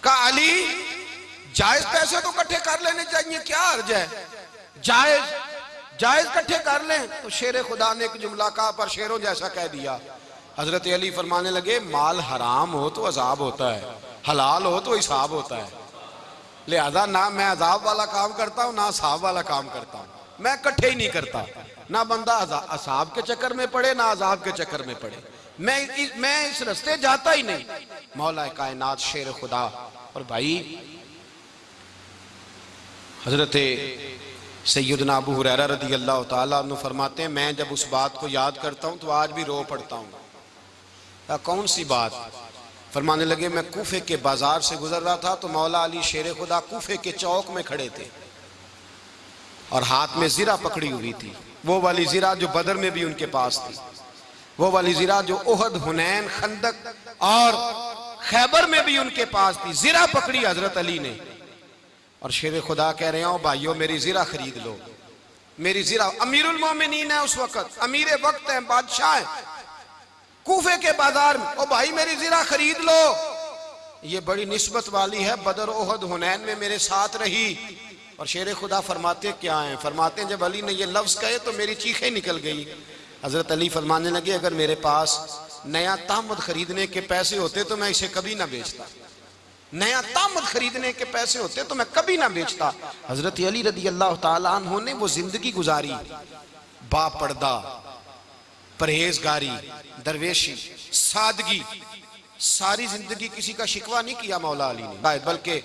का अली, जायज़ पैसे तो इकट्ठे कर लेने चाहिए, क्या अर्ज़ है? जायज़ जायज़ इकट्ठे कर लें तो शेर खुदा ने एक जुमला कहा पर शेरों जैसा कह दिया। हज़रत अली फरमाने लगे माल हराम हो तो अजाब होता है हलाल हो तो हिसाब होता है। लिहाजा ना मैं अजाब वाला काम करता हूँ ना असाब वाला काम करता हूँ। मैं इकट्ठे ही नहीं करता। ना बंदा असाब के चक्कर में पड़े ना अजाब के चक्कर में पड़े। मैं इस, मैं इस रस्ते जाता ही नहीं। मौला कायनात शेर खुदा। और भाई हज़रत सैदना अबू हुरैरा रदी अल्लाह तु फरमाते हैं, मैं जब उस बात को याद करता हूँ तो आज भी रो पड़ता हूँ। कौन सी बात? फरमाने लगे, मैं कूफे के बाज़ार से गुजर रहा था तो मौला अली शेर खुदा कूफे के चौक में खड़े थे और हाथ में जीरा पकड़ी हुई थी। वो वाली जीरा जो बदर में भी उनके पास थी। वो वाली जीरा जो ओहद हुनैन, खंदक और खैबर में भी उनके पास थी। जीरा पकड़ी हज़रत अली ने। और शेर खुदा कह रहे हो भाइयों, मेरी जीरा खरीद लो। मेरी जीरा, अमीरुल मोमिनीन है उस वक्त। अमीर वक्त है, बादशाह है। कूफे के बाज़ार में, ओ भाई, मेरी जीरा खरीद लो। ये बड़ी निस्बत वाली है, बदर ओहद हुनैन में मेरे साथ रही। और शेर खुदा फरमाते, क्या हैं? फरमाते हैं, जब अली ने ये लफ्ज कहे तो मेरी चीखें निकल गई। हज़रत अली फरमाने लगे, अगर मेरे पास नया तामद खरीदने के पैसे होते तो मैं इसे कभी ना बेचता। नया तामद खरीदने के पैसे होते तो मैं कभी ना बेचता। हज़रत अली रदी अल्लाह तु ने वो ज़िंदगी गुजारी। बापड़दा, परहेजगारी, दरवेशी, सादगी, सारी ज़िंदगी किसी का शिकवा नहीं किया मौला अली ने। बल्कि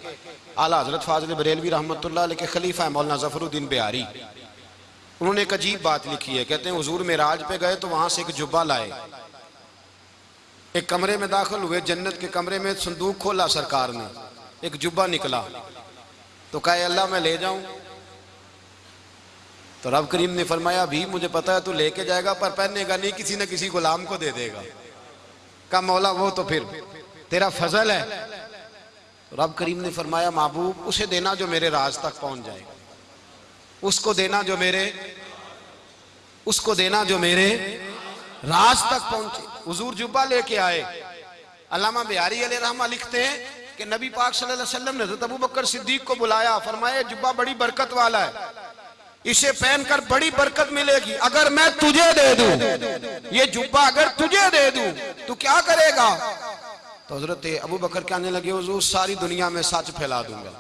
आला हज़रत फाजल बरेलवी रहमत के खलीफा है, मौलाना जफरुद्दीन बिहारी। उन्होंने एक अजीब बात लिखी है, कहते हैं, हजूर में राज पे गए तो वहाँ से एक जुब्बा लाए। एक कमरे में दाखिल हुए, जन्नत के कमरे में संदूक खोला सरकार ने। एक जुब्बा निकला। तो कहे, अल्लाह, मैं ले जाऊँ। तो रब करीम ने फरमाया भी मुझे पता है तू लेके जाएगा, पर पहनेगा नहीं, किसी न किसी गुलाम को दे देगा। का मौला, वो तो फिर तेरा फजल है। तो रब करीम ने फरमाया, महबूब, उसे देना जो मेरे राज तक पहुँच जाएगा उसको देना जो मेरे, उसको देना जो मेरे राज तक पहुँचे। हुजूर जुब्बा लेके आए। अलामा बिहारी रहमा लिखते हैं कि नबी पाक वसल्लम ने अबू बकर सिद्दीक को बुलाया, फरमाया, जुब्बा बड़ी बरकत वाला है। इसे पहनकर बड़ी बरकत मिलेगी। अगर मैं तुझे दे दूँ, ये जुब्बा अगर तुझे दे दूँ तो क्या करेगा? तो हज़रत अबू बकर कहने लगे, हुजूर, सारी दुनिया में सच फैला दूँगा।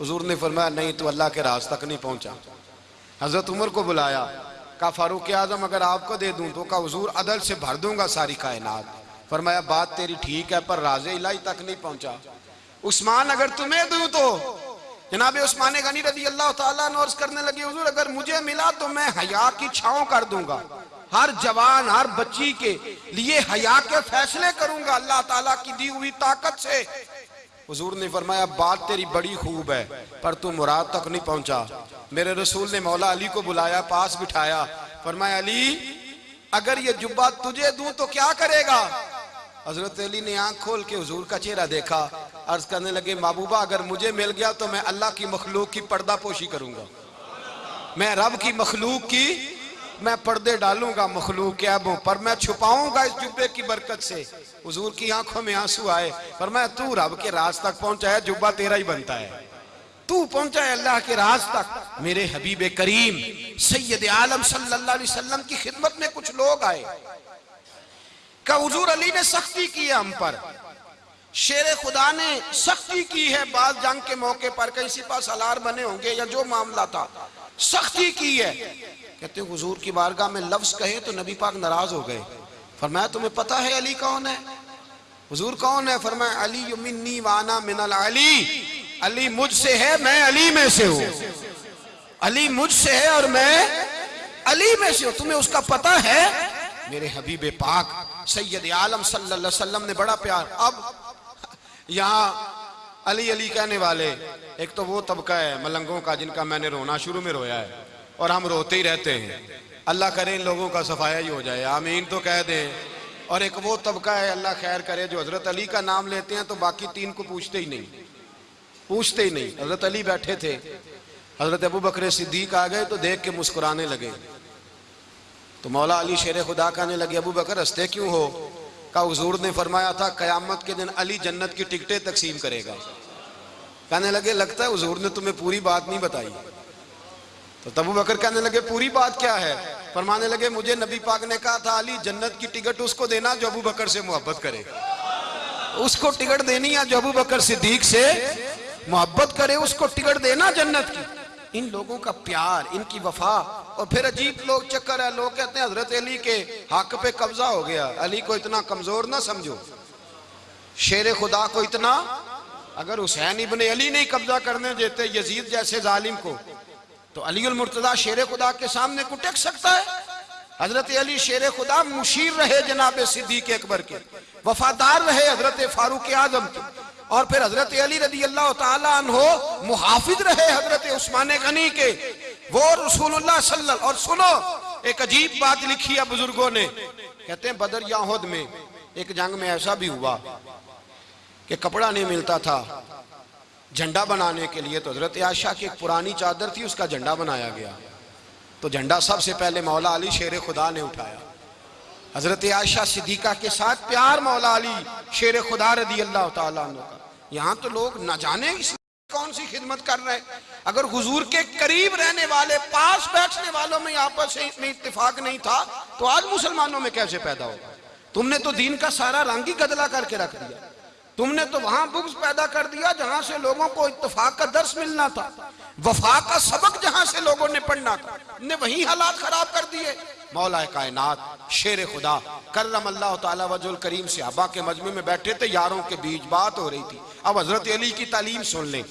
हुजूर ने फरमाया, नहीं तो अल्लाह के राज तक नहीं पहुँचा। हज़रत उमर को बुलाया। का फारूक आज़म अगर आपको दे दूँ तो का हजूर अदल से भर दूँगा सारी कायनात। फरमाया, बात तेरी ठीक है, पर राज इलाही तक नहीं पहुँचा। उस्मान अगर तुम्हें दूँ तो। जनाब उस्मान गनी रज़ी अल्लाह तर्ज करने लगे, हजूर, अगर मुझे मिला तो मैं हया की छाव कर दूँगा। हर जवान, हर बच्ची के लिए हया के फैसले करूँगा, अल्लाह ताला की दी हुई ताकत से। हजूर ने फरमाया, बात तेरी बड़ी खूब है, पर तू मुराद तक नहीं पहुँचा। मेरे रसूल ने मौला अली को बुलाया, पास बिठाया। फरमाया, अली, अगर ये जुब्बा तुझे दूँ तो क्या करेगा? हज़रत अली ने आँख खोल के हजूर का चेहरा देखा। अर्ज़ करने लगे, महबूबा, अगर मुझे मिल गया तो मैं अल्लाह की मखलूक की पर्दा पोशी करूँगा। मैं रब की मखलूक की मैं पर्दे डालूँगा मखलूक के अबों पर, मैं छुपाऊँगा इस जुब्बे की बरकत से। हजूर की आँखों में आँसू आए, पर मैं तू रब के राज तक पहुँचा है, जुब्बा तेरा ही बनता है। तू पहुँचा है अल्लाह के राज तक। मेरे हबीब करीम, सैयद आलम सल्लल्लाहु अलैहि वसल्लम की खिदमत में कुछ लोग आए। का हजूर अली ने सख्ती की है हम पर? शेर खुदा ने सख्ती की है बात जंग के मौके पर कहीं सिपा सलार बने होंगे या जो मामला था। सख्ती की है। कहते हुजूर की बारगाह में लफ्ज कहे तो नबी पाक नाराज़ हो गए। फरमाया, तुम्हें पता है अली कौन है? हुजूर कौन है? फरमाया, अली मिन्नी वाना मिनल अली। अली मुझसे है, मैं अली में से हूँ। अली मुझसे है और मैं अली में से हूँ। तुम्हें उसका पता है? मेरे हबीब पाक, सैयद आलम सल्लल्लाहु अलैहि वसल्लम ने बड़ा प्यार। अब यहाँ अली अली कहने वाले एक तो वो तबका है, मलंगों का, जिनका मैंने रोना शुरू में रोया है। और हम रोते ही रहते हैं। अल्लाह करे इन लोगों का सफाया ही हो जाए। आमीन तो कह दें। और एक वो तबका है, अल्लाह खैर करे, जो हज़रत अली का नाम लेते हैं तो बाकी तीन को पूछते ही नहीं। पूछते ही नहीं। हज़रत अली बैठे थे। हज़रत अबू बकर सिद्दीक आ गए तो देख के मुस्कुराने लगे। तो मौला अली शेर खुदा कहने लगे, अबू बकर हँसते क्यों हो? का हजूर ने फरमाया था, कयामत के दिन अली जन्नत की टिकटें तकसीम करेगा। कहने लगे, लगता है हजूर ने तुम्हें पूरी बात नहीं बताई। तो तबू बकर कहने लगे, पूरी बात क्या है? फरमाने लगे, मुझे नबी पाक ने कहा था, अली, जन्नत की टिकट उसको देना जो अबू बकर से मोहब्बत करे। उसको टिकट देनी है जो अबू बकर सिद्दीक से मोहब्बत करे। उसको टिकट देना जन्नत की। इन लोगों का प्यार, इनकी वफा, और फिर अजीब लोग चक्कर है। लोग कहते हैं, हज़रत अली के हक पे कब्जा हो गया। अली को इतना कमज़ोर ना समझो। शेर खुदा को इतना अगर हुसैन इबन अली नहीं कब्जा करने देते यजीद जैसे जालिम को तो अली मुर्तदा शेर खुदा के सामने को टेक सकता है। हज़रत अली शेर खुदा मुशीर रहे जनाब सिद्दीक अकबर के, वफादार रहे हज़रत फारूक आज़म के, और फिर हज़रत अली रदी अल्लाह तहो मुहाफिज रहे हज़रत उस्मान गनी के। वो रसूलुल्लाह सल्लल्लाहु और सुनो, एक अजीब बात लिखी है बुज़ुर्गों ने, कहते हैं, बदर याहुद में एक जंग में ऐसा भी हुआ कि कपड़ा नहीं मिलता था। झंडा बनाने के लिए तो हज़रत आशा की एक पुरानी चादर थी, उसका झंडा बनाया गया। तो झंडा सबसे पहले मौला अली शेर खुदा ने उठाया। हज़रत आयशा सिद्दीका के साथ प्यार मौला अली शेर खुदा रदी अल्लाह यहाँ तो लोग न जाने कौन सी खिदमत कर रहे हैं। अगर हुजूर के करीब रहने वाले, पास बैठने वालों में आपस में इतफाक नहीं था तो आज मुसलमानों में कैसे पैदा होगा? तुमने तो दीन का सारा रंग ही गदला करके रख दिया। तुमने तो वहाँ बुग्स पैदा कर दिया जहाँ से लोगों को इतफाक का दर्श मिलना था। वफा का सबक जहाँ से लोगों ने पढ़ना था। ने वही हालात खराब कर दिए। मौला कायनात, शेर खुदा, करम अल्लाह वजुल करीम से अबा के मजमे में बैठे थे, यारों के बीच बात हो रही थी। अब हज़रत अली की तालीम सुन लें।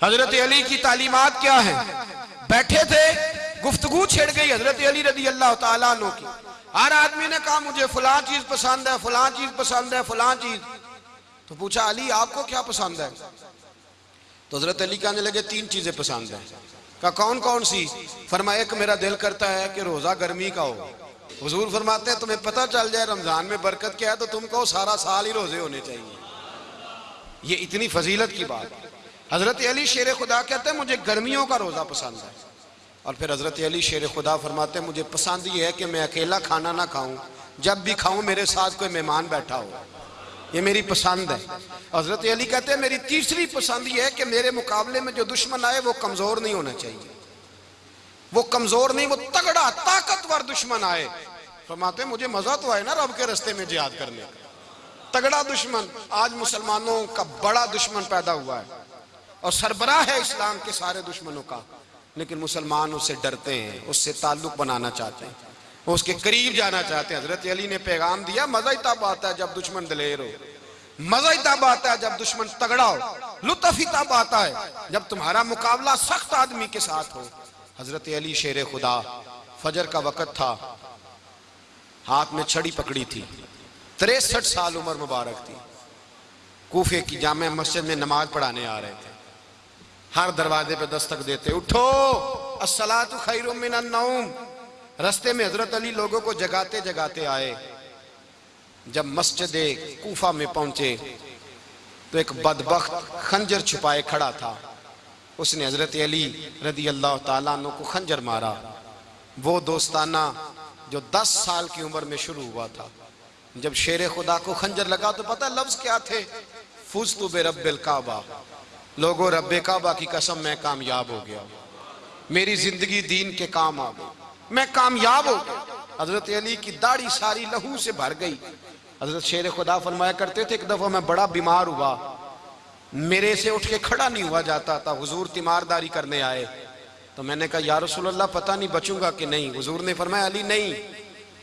हज़रत अली की तालीमत क्या है? बैठे थे, गुफ्तगु छेड़ गई हज़रत अली रदी अल्लाह तु की। हर आदमी ने कहा, मुझे फलां चीज़ पसंद है, फलां चीज़ पसंद है, फलां चीज़। तो पूछा, अली, आपको क्या पसंद है? तो हज़रत अली कहने लगे, तीन चीज़ें पसंद है। कहा, कौन कौन सी? फरमाया, एक मेरा दिल करता है कि रोजा गर्मी का हो। हजूर फरमाते हैं, तुम्हें पता चल जाए, रमज़ान में बरकत क्या है तो तुम कहो, सारा साल ही रोज़े होने चाहिए। ये इतनी फजीलत की बात। हज़रत अली शेर खुदा कहते हैं, मुझे गर्मियों का रोजा पसंद है। और फिर हज़रत अली शेर खुदा फरमाते हैं, मुझे पसंद ये है कि मैं अकेला खाना ना खाऊं। जब भी खाऊं, मेरे साथ कोई मेहमान बैठा हो। ये मेरी पसंद है। हज़रत अली कहते हैं, मेरी तीसरी पसंद ये है कि मेरे मुकाबले में जो दुश्मन आए, वो कमज़ोर नहीं होना चाहिए। वो कमज़ोर नहीं, वो तगड़ा, ताकतवर दुश्मन आए। फरमाते मुझे मज़ा तो आए ना रब के रस्ते में जिहाद करने का। तगड़ा दुश्मन, आज मुसलमानों का बड़ा दुश्मन पैदा हुआ है। और सरबराह है इस्लाम के सारे दुश्मनों का। लेकिन मुसलमान उससे डरते हैं, उससे ताल्लुक बनाना चाहते हैं। उसके करीब जाना चाहते हैं। हज़रत अली ने पैगाम दिया, मज़ा ही तब आता है जब दुश्मन दलेर हो। मज़ा ही तब आता है जब दुश्मन तगड़ा हो। लुत्फ ही तब आता है जब तुम्हारा मुकाबला सख्त आदमी के साथ हो। हज़रत अली शेर खुदा, फजर का वक़्त था। हाथ में छड़ी पकड़ी थी। तिरसठ साल उम्र मुबारक थी। कूफे की जामे मस्जिद में नमाज़ पढ़ाने आ रहे थे। हर दरवाजे पे दस्तक देते, उठो असला तो असलात खैरुम रस्ते में हज़रत अली लोगों को जगाते जगाते आए। जब मस्जिद कूफा में पहुँचे तो एक बदबख्त खंजर छुपाए खड़ा था। उसने हज़रत अली रदी अल्लाह तु को खंजर मारा। वो दोस्ताना जो 10 साल की उम्र में शुरू हुआ था। जब शेर खुदा को खंजर लगा तो पता लफ्ज क्या थे? फुज तो बे रबिल काबा। लोगो रब काबा की कसम, मैं कामयाब हो गया। मेरी ज़िंदगी दीन के काम आ गई। मैं कामयाब हो गया। हज़रत अली की दाढ़ी सारी लहू से भर गई। हज़रत शेर खुदा फरमाया करते थे, एक दफ़ा मैं बड़ा बीमार हुआ। मेरे से उठ के खड़ा नहीं हुआ जाता था। हुजूर तीमारदारी करने आए। तो मैंने कहा, या रसूलुल्लाह, पता नहीं बचूँगा कि नहीं? हुजूर ने फरमाया, अली, नहीं।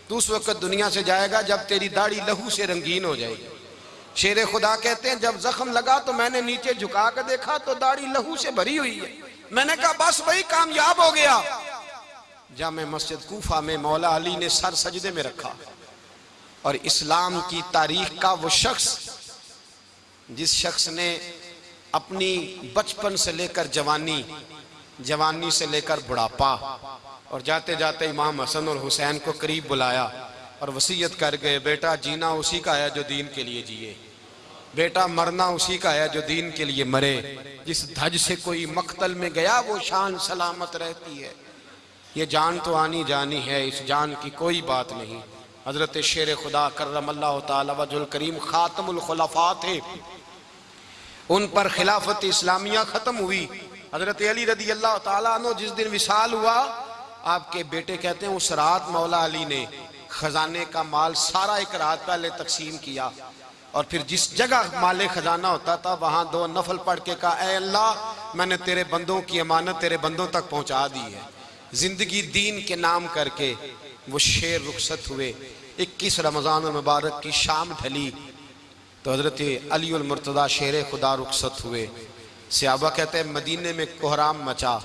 तू उस वक्त दुनिया से जाएगा, जब तेरी दाढ़ी लहू से रंगीन हो जाएगी। शेर खुदा कहते हैं, जब जख्म लगा तो मैंने नीचे झुका कर देखा तो दाढ़ी लहू से भरी हुई है। मैंने कहा, बस वही कामयाब हो गया। जामे मस्जिद कूफा में मौला अली ने सर सजदे में रखा। और इस्लाम की तारीख का वो शख्स, जिस शख्स ने अपनी बचपन से लेकर जवानी जवानी से लेकर बुढ़ापा और जाते जाते इमाम हसन और हुसैन को करीब बुलाया और वसीयत कर गए, बेटा, जीना उसी का है जो दीन के लिए जिए। बेटा, मरना उसी का है जो दीन के लिए मरे। जिस धज से कोई मकतल में गया, वो शान सलामत रहती है। ये जान तो आनी जानी है, इस जान की कोई बात नहीं। हज़रत शेर खुदा करम अल्लाह तजुल करीम खातमुलखलफा थे। उन पर खिलाफत इस्लामिया ख़त्म हुई। हज़रत अली रदी अल्लाह तु जिस दिन विशाल हुआ, आपके बेटे कहते हैं उस रात मौला अली ने खजाने का माल सारा एक रात पहले तकसीम किया। और फिर जिस जगह माले खजाना होता था, वहाँ दो नफल पढ़ के कहा अल्लाह, मैंने तेरे बंदों की अमानत तेरे बंदों तक पहुँचा दी है। ज़िंदगी दीन के नाम करके वो शेर रुखसत हुए। इक्कीस रमज़ान मुबारक की शाम ढली तो हज़रत अली मुर्तदा शेर खुदा रुखसत हुए। सियाबा कहते हैं मदीने में कोहराम मचा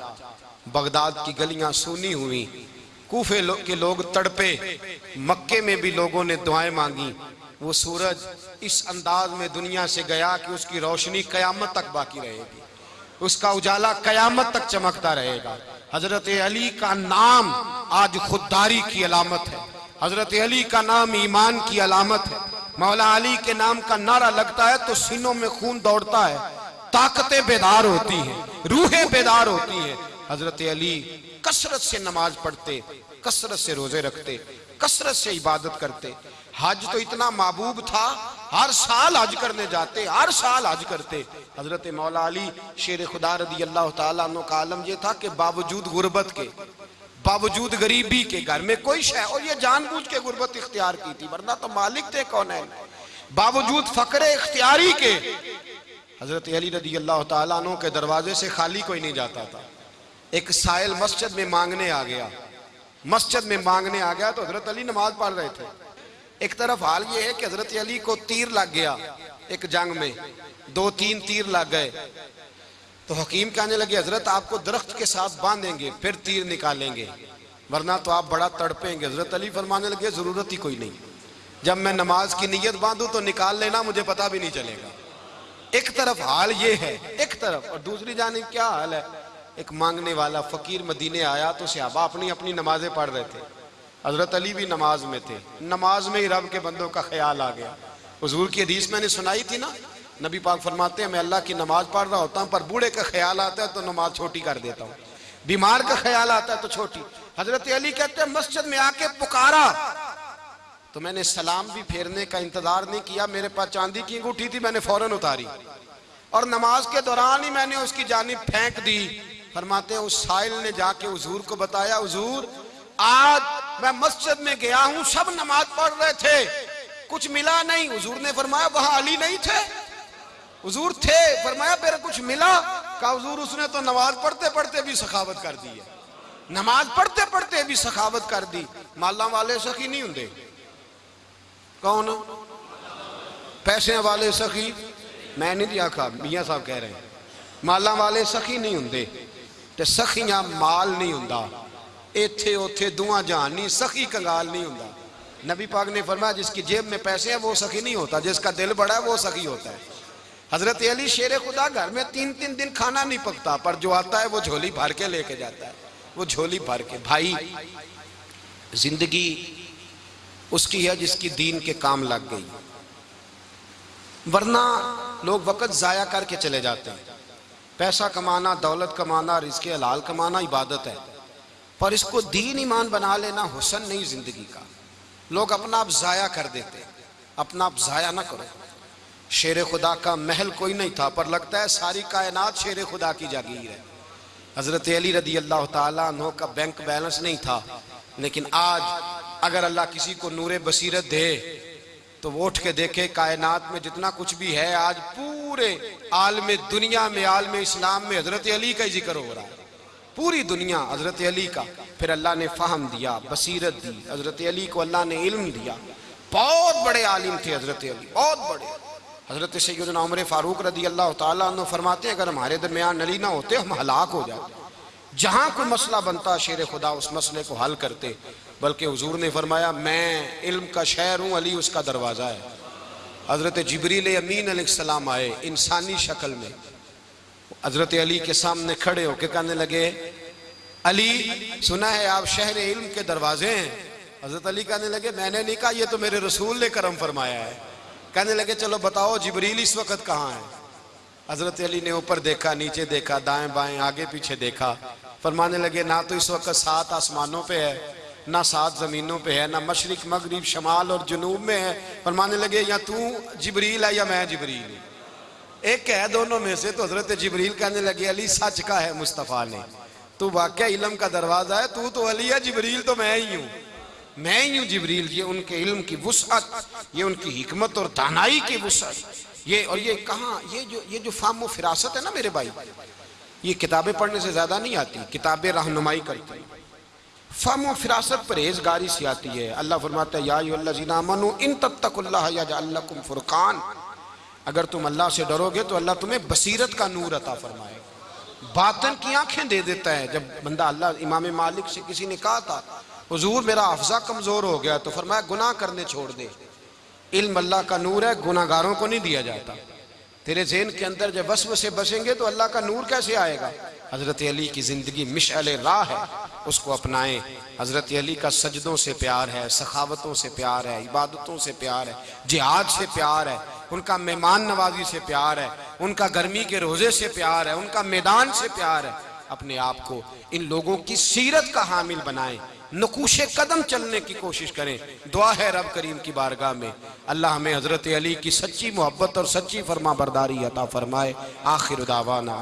बगदाद की गलियाँ सुनी हुई। कूफे लो, के लोग तड़पे मक्के में भी लोगों ने दुआएँ मांगी। वो सूरज इस अंदाज में दुनिया से गया कि उसकी रोशनी कयामत तक बाकी रहेगी। उसका उजाला कयामत तक चमकता रहेगा। हज़रत अली का नाम आज खुददारी की अलामत है। हज़रत अली का नाम ईमान की अलामत है। मौला अली के नाम का नारा लगता है तो सीनों में खून दौड़ता है। ताकतें बेदार होती हैं, रूहें बेदार होती हैं। हज़रत अली कसरत से नमाज़ पढ़ते, कसरत से रोज़े रखते, कसरत से इबादत करते। हज तो इतना महबूब था हर साल हज करने जाते, हर साल हज करते। हज़रत मौला अली, शेर खुदा रदी अल्लाह तु का आलम यह था कि बावजूद गुर्बत के, बावजूद गरीबी के घर में कोई शय, और ये जानबूझ के गुर्बत इख्तियार की थी, वरना तो मालिक थे कौन है? बावजूद फकरे इख्तियारी के, हज़रत अली रदी अल्लाह तु के दरवाजे से खाली कोई नहीं जाता था। एक साइल मस्जिद में मांगने आ गया, मस्जिद में मांगने आ गया तो हज़रत अली नमाज़ पढ़ रहे थे। एक तरफ़ हाल ये है कि हज़रत अली को तीर लग गया एक जंग में। दो, तीन तीर लग गए। तो हकीम कहने लगे, हज़रत, आपको दरख्त के साथ बांधेंगे, फिर तीर निकालेंगे। वरना तो आप बड़ा तड़पेंगे। हज़रत अली फरमाने लगे, ज़रूरत ही कोई नहीं। जब मैं नमाज़ की नीयत बांधू तो निकाल लेना, मुझे पता भी नहीं चलेगा। एक तरफ़ हाल ये है, एक तरफ़, और दूसरी जानी क्या हाल है? एक मांगने वाला फकीर मदीने आया तो सियाबा अपनी अपनी नमाजें पढ़ रहे थे। हज़रत अली भी नमाज़ में थे। नमाज़ में ही रब के बंदों का ख्याल आ गया। हजूर की हदीस मैंने सुनाई थी ना, नबी पाक फरमाते हैं, मैं अल्लाह की नमाज़ पढ़ रहा होता हूँ, पर बूढ़े का ख्याल आता है तो नमाज़ छोटी कर देता हूँ। बीमार का ख्याल आता है तो छोटी। हज़रत अली कहते हैं, मस्जिद में आके पुकारा। तो मैंने सलाम भी फेरने का इंतज़ार नहीं किया, मेरे पास चांदी की अंगूठी थी, मैंने फ़ौरन उतारी। और नमाज़ के दौरान ही मैंने उसकी जानी फेंक दी। फरमाते हैं, उस साहिल ने जाके हजूर को बताया, हजूर आज मैं मस्जिद में गया हूँ, सब नमाज़ पढ़ रहे थे। कुछ मिला नहीं। हजूर ने फरमाया, वहाँ अली नहीं थे? हजूर थे, फरमाया, मेरा कुछ मिला? का हजूर, उसने तो नमाज़ पढ़ते पढ़ते भी सखावत कर दी है। नमाज़ पढ़ते पढ़ते भी सखावत कर दी। माला वाले सखी नहीं होंगे कौन? पैसे वाले सखी। मैं नहीं दिया आखा मिया साहब कह रहे हैं। माला वाले सखी नहीं होंगे तो सखियाँ माल नहीं होंगे इतने उत्थे दुआ जान नहीं, सखी कंगाल नहीं होंगे नबी पाक ने फरमाया, जिसकी जेब में पैसे हैं, वो सखी नहीं होता, जिसका दिल बड़ा है, वो सखी होता है। हज़रत अली शेर खुदा घर में तीन तीन दिन खाना नहीं पकता, पर जो आता है, वो झोली भर के लेके जाता है। वो झोली भर के, भाई, ज़िंदगी उसकी है जिसकी दीन के काम लग गई। वरना लोग वक़्त ज़ाया करके चले जाते हैं। पैसा कमाना, दौलत कमाना रिस्क हलाल कमाना इबादत है। पर इसको दीन ईमान बना लेना हुसन नहीं ज़िंदगी का। लोग अपना आप ज़ाया कर देते, अपना आप ज़ाया ना करो। शेर खुदा का महल कोई नहीं था, पर लगता है सारी कायनात शेर खुदा की जागीर है। हज़रत अली रदी अल्लाह तु का बैंक बैलेंस नहीं था, लेकिन आज अगर अल्लाह किसी को नूर बसीरत दे तो वो उठ के देखे कायनात में जितना कुछ भी है, आज पूरे आलम दुनिया में, आलम इस्लाम में हज़रत अली का ज़िक्र हो रहा है। पूरी दुनिया हज़रत अली का। फिर अल्लाह ने फाहम दिया, बसीरत दी। हज़रत अली को अल्लाह ने इल्म दिया। बहुत बड़े आलिम थे हज़रत अली, बहुत बड़े। हज़रत सैदना उमर फारूक रदी अल्लाह तुम फरमाते अगर हमारे दरमियान अली ना होते, हम हलाक हो जाते। जहाँ कोई मसला बनता, शेर खुदा उस मसले को हल करते। बल्कि हजूर ने फरमाया, मैं इल्म का शहर हूँ, अली उसका दरवाज़ा है। हज़रत जबरील अमीन आए, इंसानी शक्ल में। हज़रत अली के सामने खड़े होके कहने लगे, अली, सुना है आप शहर इल्म के दरवाजे हैं? हज़रत अली कहने लगे, मैंने नहीं कहा, ये तो मेरे रसूल ने करम फरमाया है। कहने लगे, चलो बताओ, जबरील इस वक्त कहाँ है? हज़रत अली ने ऊपर देखा, नीचे देखा, दाएँ बाएँ, आगे पीछे देखा। फरमाने लगे, ना तो इस वक्त सात आसमानों पे है, ना सात ज़मीनों पे है, ना मशरक, मगरब, शमाल और जनूब में है। फरमाने लगे, या तू जबरील है या मैं जबरील एक है दोनों में से तो हज़रत जबरील कहने लगे, अली सच का है मुस्तफ़ा ने। तू वाक़ इलम का दरवाज़ा है, तू तो अली है, जबरील तो मैं ही हूँ। मैं ही हूँ जबरील, ये उनके इल्म की वसअत, ये उनकी हमत और दानाई की वसअत। ये और ये कहाँ, ये जो ये जो फाम फिरासत है ना मेरे भाई, ये किताबें पढ़ने से ज़्यादा नहीं आती, किताबें रहनुमाई करती फम फिरासत परहेजगारी से आती है। अल्लाह फरमाता है, या मनु इन तत्तकुल्लाकुम फुरकान। अगर तुम अल्लाह से डरोगे तो अल्लाह तुम्हें बसीरत का नूर अता फरमाए बातन की आँखें दे देता है, जब बंदा अल्लाह, इमाम मालिक से किसी ने कहा था, हजूर, मेरा अफजा कमज़ोर हो गया तो फरमाया, गुनाह करने छोड़ दे। इल्म अल्लाह का नूर है गुनागारों को नहीं दिया जाता। तेरे जेन के अंदर जब वस्व से बसेंगे तो अल्लाह का नूर कैसे आएगा? हज़रत अली की ज़िंदगी मिशल राह है, उसको अपनाएँ। हज़रत अली का सजदों से प्यार है, सखावतों से प्यार है, इबादतों से प्यार है, जिहाद से प्यार है। उनका मेहमान नवाजी से प्यार है, उनका गर्मी के रोज़े से प्यार है, उनका मैदान से प्यार है। अपने आप को इन लोगों की सीरत का हामिल बनाएँ, नकूश कदम चलने की कोशिश करें। दुआ है रब करीम की बारगाह में। अल्लाह हमें हज़रत अली की सच्ची मोहब्बत और सच्ची फरमा बरदारी अता फरमाए। आखिर दावाना